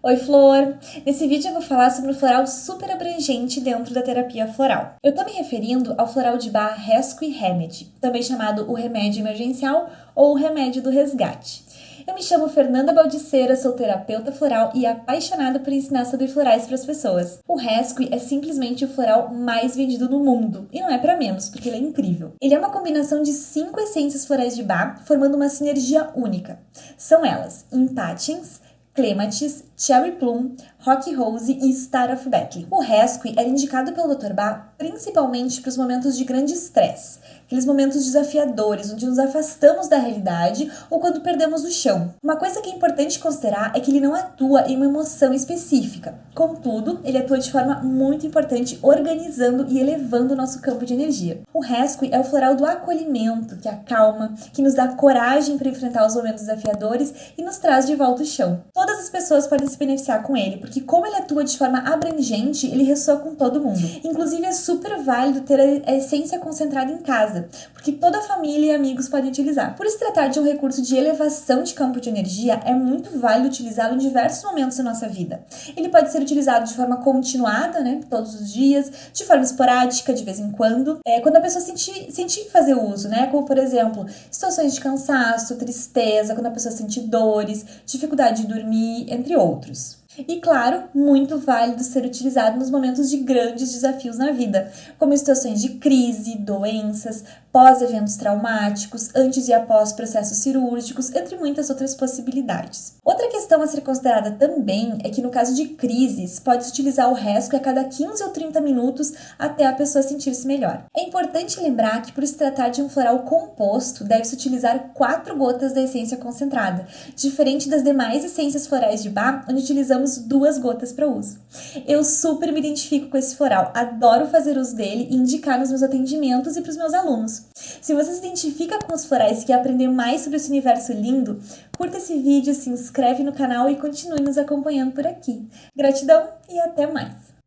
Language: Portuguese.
Oi, Flor! Nesse vídeo eu vou falar sobre um floral super abrangente dentro da terapia floral. Eu tô me referindo ao floral de Bach Rescue Remedy, também chamado o remédio emergencial ou o remédio do resgate. Eu me chamo Fernanda Baldiceira, sou terapeuta floral e apaixonada por ensinar sobre florais para as pessoas. O Rescue é simplesmente o floral mais vendido no mundo, e não é para menos, porque ele é incrível. Ele é uma combinação de cinco essências florais de Bach, formando uma sinergia única. São elas Impatiens, Clematis, Cherry Plum, Rock Rose e Star of Beckley. O Rescue era indicado pelo Dr. Bach principalmente para os momentos de grande estresse, aqueles momentos desafiadores onde nos afastamos da realidade ou quando perdemos o chão. Uma coisa que é importante considerar é que ele não atua em uma emoção específica. Contudo, ele atua de forma muito importante organizando e elevando o nosso campo de energia. O Rescue é o floral do acolhimento, que acalma, que nos dá coragem para enfrentar os momentos desafiadores e nos traz de volta o chão. Todas as pessoas podem se beneficiar com ele, porque como ele atua de forma abrangente, ele ressoa com todo mundo. Inclusive, é super válido ter a essência concentrada em casa, porque toda a família e amigos podem utilizar. Por se tratar de um recurso de elevação de campo de energia, é muito válido utilizá-lo em diversos momentos da nossa vida. Ele pode ser utilizado de forma continuada, né, todos os dias, de forma esporádica, de vez em quando, é, quando a pessoa sentir, sentir fazer uso, né, como por exemplo, situações de cansaço, tristeza, quando a pessoa sente dores, dificuldade de dormir, entre outros. E claro, muito válido ser utilizado nos momentos de grandes desafios na vida, como situações de crise, doenças, pós-eventos traumáticos, antes e após processos cirúrgicos, entre muitas outras possibilidades. Outra questão a ser considerada também é que no caso de crises, pode-se utilizar o rescue a cada 15 ou 30 minutos até a pessoa sentir-se melhor. É importante lembrar que por se tratar de um floral composto, deve-se utilizar 4 gotas da essência concentrada, diferente das demais essências florais de Bach, onde utilizamos duas gotas para uso. Eu super me identifico com esse floral, adoro fazer uso dele e indicar nos meus atendimentos e para os meus alunos. Se você se identifica com os florais e quer aprender mais sobre esse universo lindo, curta esse vídeo, se inscreve no canal e continue nos acompanhando por aqui. Gratidão e até mais!